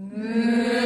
Mm.